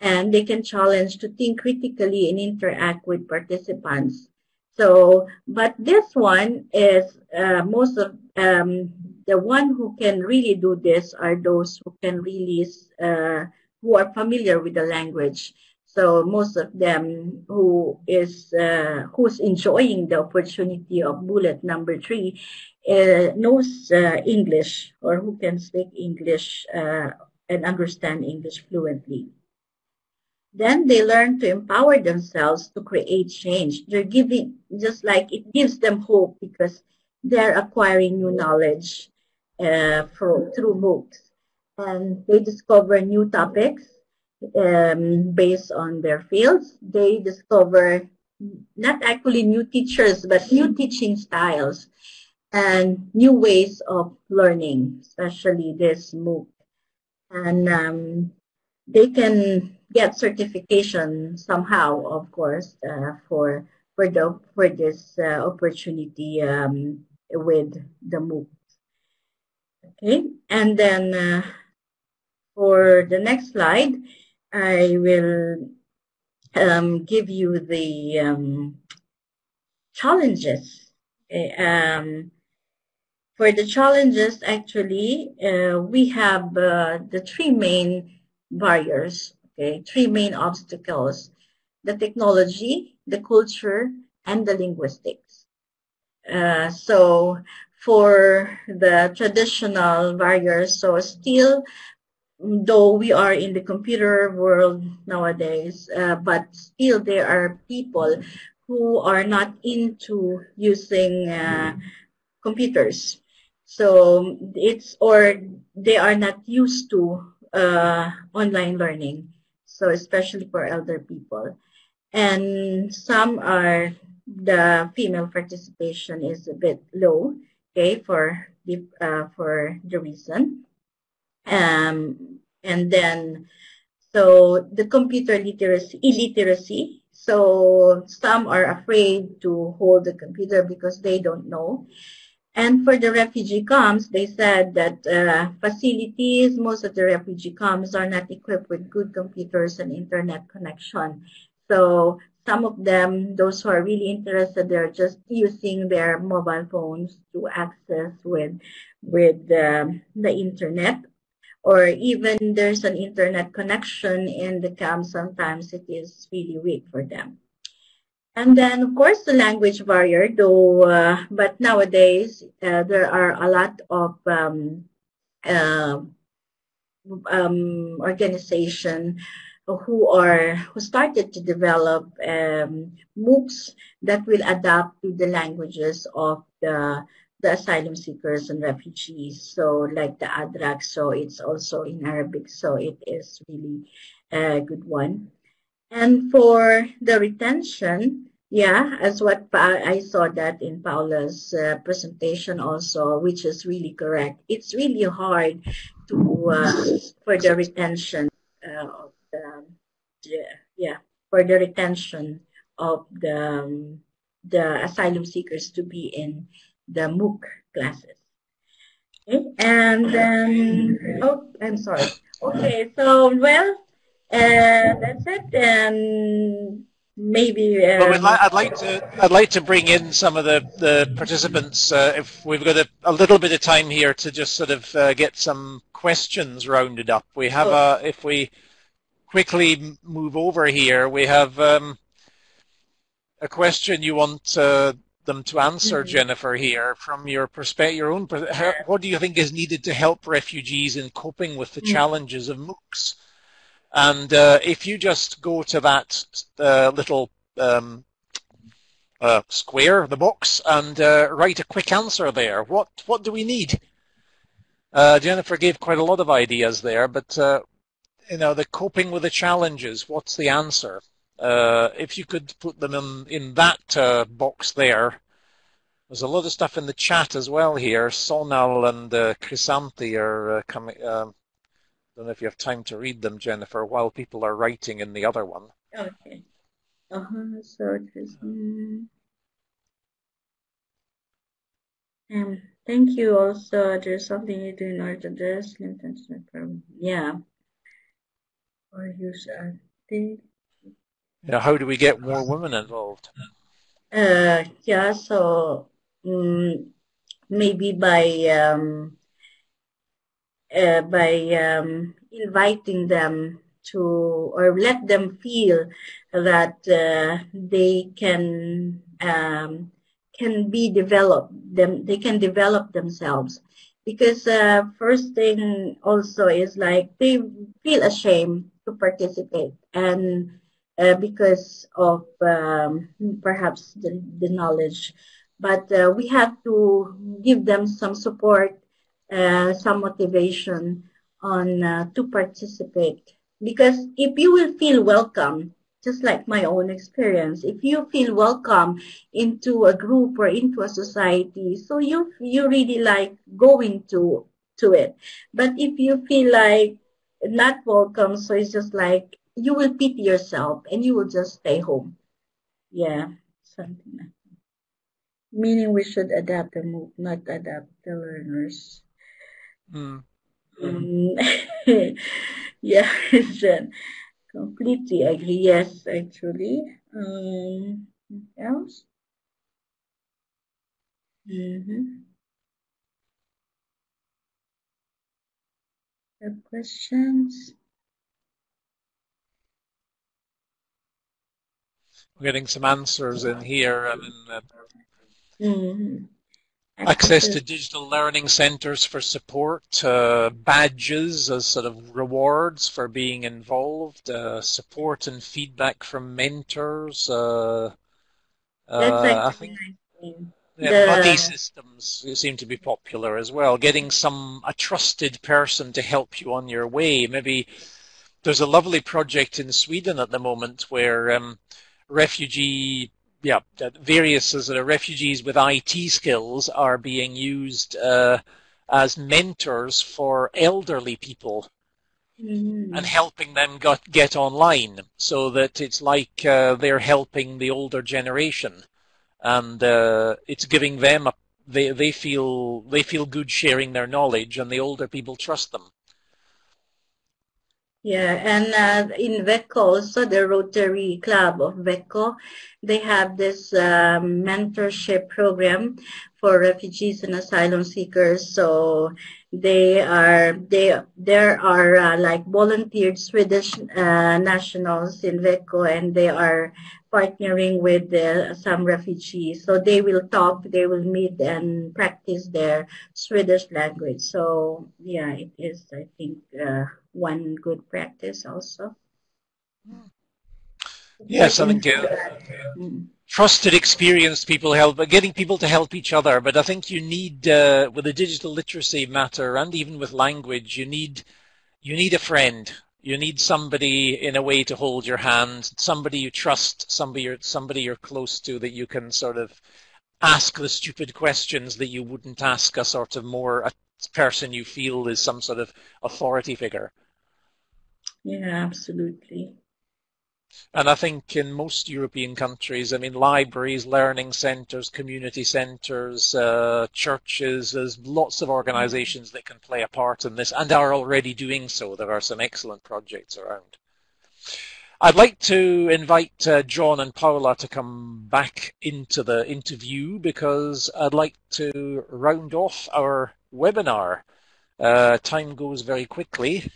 and they can challenge to think critically and interact with participants. So, but this one is uh, most of um, the one who can really do this are those who can really uh, who are familiar with the language. So most of them who is uh, who's enjoying the opportunity of bullet number three uh, knows uh, English or who can speak English uh, and understand English fluently. Then they learn to empower themselves to create change. They're giving just like it gives them hope because they're acquiring new knowledge uh, for, through MOOCs. And they discover new topics um, based on their fields. They discover not actually new teachers, but new teaching styles and new ways of learning, especially this MOOC. And um, they can get certification somehow, of course, uh, for for the for this uh, opportunity um, with the MOOC. Okay, and then uh, for the next slide, I will um, give you the um, challenges. Um, for the challenges, actually, uh, we have uh, the three main barriers, okay, three main obstacles, the technology, the culture, and the linguistics. Uh, so for the traditional barriers. So still, though we are in the computer world nowadays, uh, but still there are people who are not into using uh, computers. So it's or they are not used to uh, online learning. So especially for elder people, and some are the female participation is a bit low. Okay, for the uh, for the reason, um, and then so the computer literacy illiteracy. So some are afraid to hold the computer because they don't know. And for the refugee camps, they said that uh, facilities, most of the refugee camps are not equipped with good computers and internet connection. So some of them, those who are really interested, they're just using their mobile phones to access with with um, the internet. Or even there's an internet connection in the camp, sometimes it is really weak for them. And then, of course, the language barrier, though, uh, but nowadays uh, there are a lot of um, uh, um, organization who are who started to develop um, MOOCs that will adapt to the languages of the the asylum seekers and refugees. So like the Edraak, so it's also in Arabic, so it is really a good one. And for the retention, yeah, as what pa- I saw that in Paula's uh, presentation also, which is really correct. It's really hard to uh, for the retention uh, of the, yeah for the retention of the um, the asylum seekers to be in the MOOC classes. Okay, and then oh, I'm sorry. Okay, so well, uh, that's it. And maybe. Um, well, I'd like to. I'd like to bring in some of the the participants. Uh, if we've got a, a, little bit of time here to just sort of uh, get some questions rounded up. We have a. If we quickly move over here, we have um, a question you want uh, them to answer, mm-hmm. Jennifer. Here, from your perspective, your own. What do you think is needed to help refugees in coping with the mm-hmm. challenges of MOOCs? And uh, if you just go to that uh, little um, uh, square, the box, and uh, write a quick answer there, what what do we need? Uh, Jennifer gave quite a lot of ideas there, but uh, you know, the coping with the challenges. What's the answer? if you could put them in in that box there. There's a lot of stuff in the chat as well here. Sonal and uh, Chrysanthi are coming um, don't know if you have time to read them, Jennifer, while people are writing in the other one. Okay. Uh-huh. So it is. Um, um, thank you. Also, there's something you do in order to address. Yeah. Or use a thing. Yeah. How do we get more women involved? Uh, yeah. So um, maybe by um, uh, by um, inviting them to or let them feel that uh, they can um, can be developed them they can develop themselves because uh, first thing also is like they feel ashamed to participate. And uh, because of um, perhaps the, the knowledge. But uh, we have to give them some support uh, some motivation on uh, to participate. Because if you will feel welcome just like my own experience if you feel welcome into a group or into a society so you you really like going to to it. But if you feel like not welcome so it's just like you will pity yourself and you will just stay home yeah something like that meaning we should adapt the move not adapt the learners Mm. Um, yeah, Jen. Completely agree. Yes, actually. Um, else? Mm-hmm. Questions? We're getting some answers in here. I mean, uh... mm-hmm. access to digital learning centers for support, uh, badges as sort of rewards for being involved, uh, support and feedback from mentors. Uh, uh I think yeah, buddy systems seem to be popular as well. Getting some a trusted person to help you on your way. Maybe there's a lovely project in Sweden at the moment where um, refugee yeah, various sort of refugees with IT skills are being used uh, as mentors for elderly people mm. and helping them got, get online so that it's like uh, they're helping the older generation and uh, it's giving them a they, they feel they feel good sharing their knowledge and the older people trust them yeah, and uh, in Växjö also, the Rotary Club of Växjö, they have this um, mentorship program for refugees and asylum seekers. So they are they there are uh, like volunteered Swedish uh, nationals in Växjö, and they are partnering with uh, some refugees. So they will talk, they will meet and practice their Swedish language. So yeah, it is I think uh, one good practice also. Yes, I think uh, trusted, experienced people help, but getting people to help each other. But I think you need, uh, with the digital literacy matter, and even with language, you need you need a friend. You need somebody in a way to hold your hand, somebody you trust, somebody you're, somebody you're close to that you can sort of ask the stupid questions that you wouldn't ask a sort of more a person you feel is some sort of authority figure. Yeah, absolutely. And I think in most European countries, I mean, libraries, learning centres, community centres, uh, churches, there's lots of organisations that can play a part in this and are already doing so. There are some excellent projects around. I'd like to invite uh, John and Paula to come back into the interview because I'd like to round off our webinar. Uh, time goes very quickly.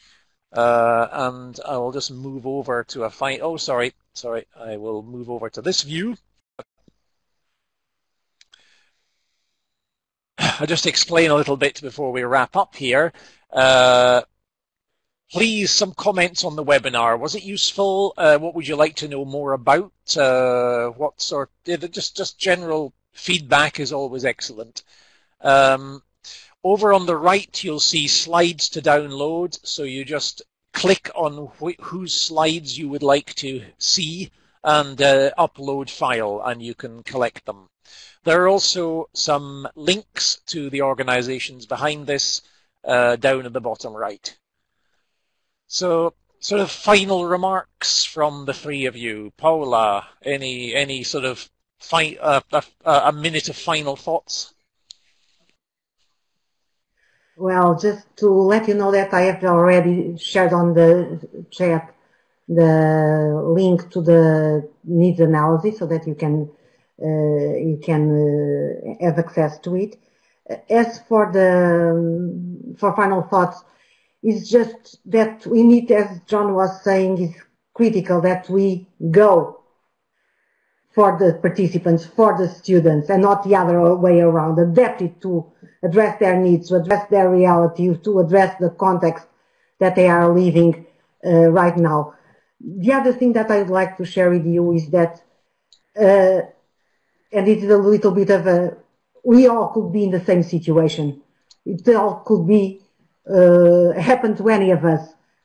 Uh, and I will just move over to a fine. Oh, sorry, sorry. I will move over to this view. I'll just explain a little bit before we wrap up here. Uh, please, some comments on the webinar. Was it useful? Uh, what would you like to know more about? Uh, what sort? Just just general feedback is always excellent. Um, over on the right, you'll see slides to download. So you just click on wh whose slides you would like to see and uh, upload file and you can collect them. There are also some links to the organizations behind this uh, down at the bottom right. So sort of final remarks from the three of you. Paula, any any sort of uh, a, a minute of final thoughts? Well, just to let you know that I have already shared on the chat the link to the needs analysis so that you can uh, you can uh, have access to it. As for the for final thoughts, it's just that we need, as John was saying, is critical that we go for the participants, for the students, and not the other way around. Adapt it to address their needs, to address their reality, to address the context that they are living uh, right now. The other thing that I'd like to share with you is that, uh, and it is a little bit of a, we all could be in the same situation. It all could be, uh, happen to any of us.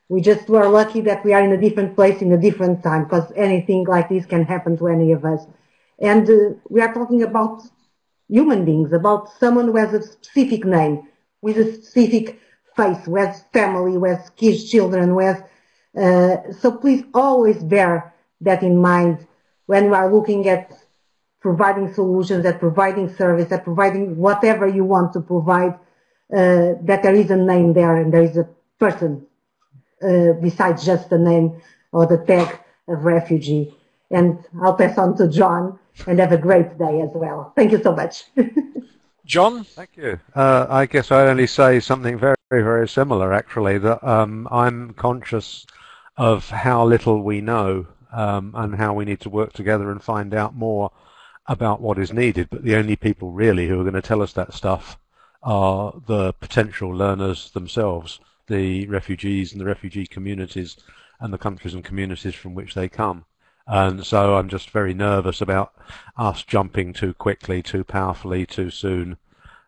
We just were lucky that we are in a different place in a different time because anything like this can happen to any of us. And uh, we are talking about human beings, about someone who has a specific name, with a specific face, who has family, who has kids, children, who has, uh, so please always bear that in mind when we are looking at providing solutions, at providing service, at providing whatever you want to provide, uh, that there is a name there and there is a person uh, besides just the name or the tag of refugee. And I'll pass on to John and have a great day as well. Thank you so much. John? Thank you. Uh, I guess I'd only say something very, very similar, actually, that um, I'm conscious of how little we know um, and how we need to work together and find out more. about what is needed, but the only people really who are going to tell us that stuff are the potential learners themselves, the refugees and the refugee communities and the countries and communities from which they come. And so I'm just very nervous about us jumping too quickly, too powerfully, too soon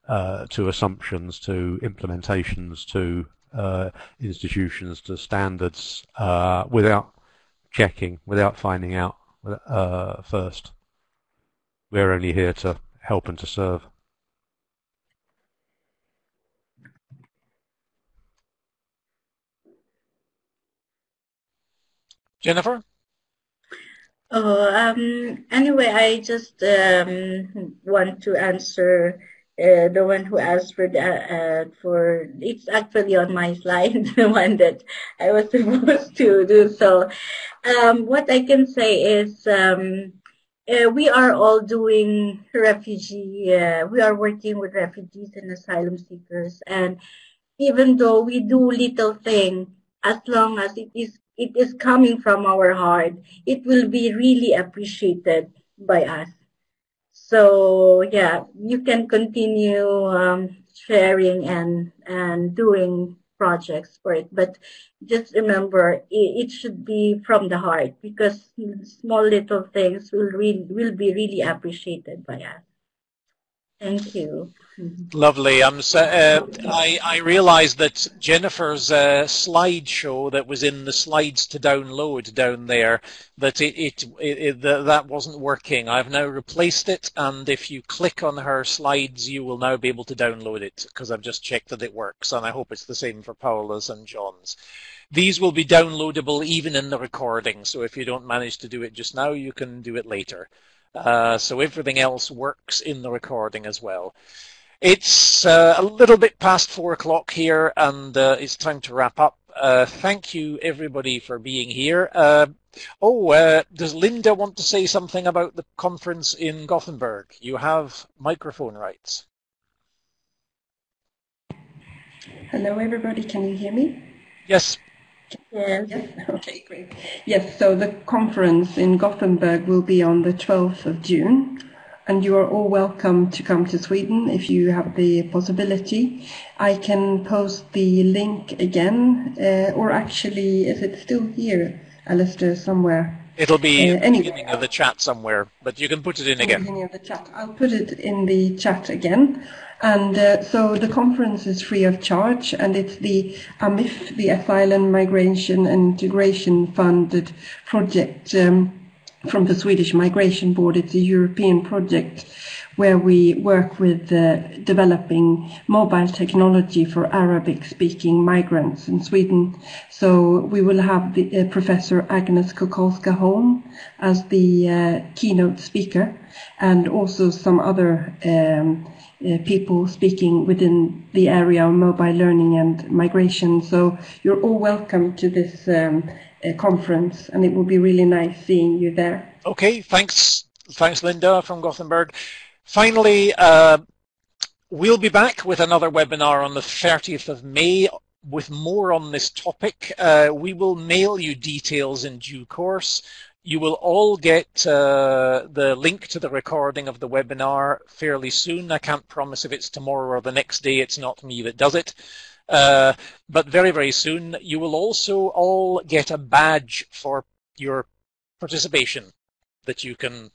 uh, to assumptions, to implementations, to uh, institutions, to standards uh, without checking, without finding out uh, first. We're only here to help and to serve. Jennifer? Oh, um, anyway, I just um, want to answer uh, the one who asked for the, uh, for it's actually on my slide, the one that I was supposed to do. So, um, what I can say is, um, uh, we are all doing refugee. Uh, we are working with refugees and asylum seekers, and even though we do little thing, as long as it is it is coming from our heart, it will be really appreciated by us. So yeah, you can continue um, sharing and and doing projects for it, but just remember it, it, should be from the heart because small little things will really will be really appreciated by us. Thank you. Lovely. I'm so, uh, I, I realized that Jennifer's uh, slideshow that was in the slides to download down there, that it, it, it, it that wasn't working. I've now replaced it, and if you click on her slides, you will now be able to download it because I've just checked that it works, and I hope it's the same for Paula's and John's. These will be downloadable even in the recording, so if you don't manage to do it just now, you can do it later. Uh, so everything else works in the recording as well. It's uh, a little bit past four o'clock here, and uh, it's time to wrap up. Uh, thank you, everybody, for being here. Uh, oh, uh, does Linda want to say something about the conference in Gothenburg? You have microphone rights. Hello, everybody. Can you hear me? Yes. Yes. yes. Okay, great. Yes, so the conference in Gothenburg will be on the 12th of June, and you are all welcome to come to Sweden if you have the possibility. I can post the link again, uh, or actually, is it still here, Alastair, somewhere? It'll be uh, anyway, beginning of the chat somewhere, but you can put it in again. Beginning of the chat. I'll put it in the chat again. And uh, so the conference is free of charge, and it's the AMIF, the Asylum Migration and Integration Funded project um, from the Swedish Migration Board. It's a European project where we work with uh, developing mobile technology for Arabic-speaking migrants in Sweden. So we will have the, uh, Professor Agnes Kukulska-Hulme as the uh, keynote speaker, and also some other um, uh, people speaking within the area of mobile learning and migration. So you're all welcome to this um, uh, conference, and it will be really nice seeing you there. Okay, thanks, thanks, Linda from Gothenburg. Finally, uh, we'll be back with another webinar on the 30th of May with more on this topic. Uh, we will mail you details in due course. You will all get uh, the link to the recording of the webinar fairly soon. I can't promise if it's tomorrow or the next day. It's not me that does it. Uh, but very, very soon. You will also all get a badge for your participation that you can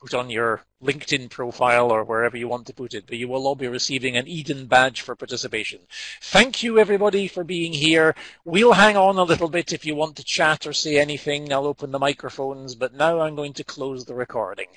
put on your LinkedIn profile or wherever you want to put it, but you will all be receiving an Eden badge for participation. Thank you everybody for being here. We'll hang on a little bit if you want to chat or say anything. I'll open the microphones, but now I'm going to close the recording.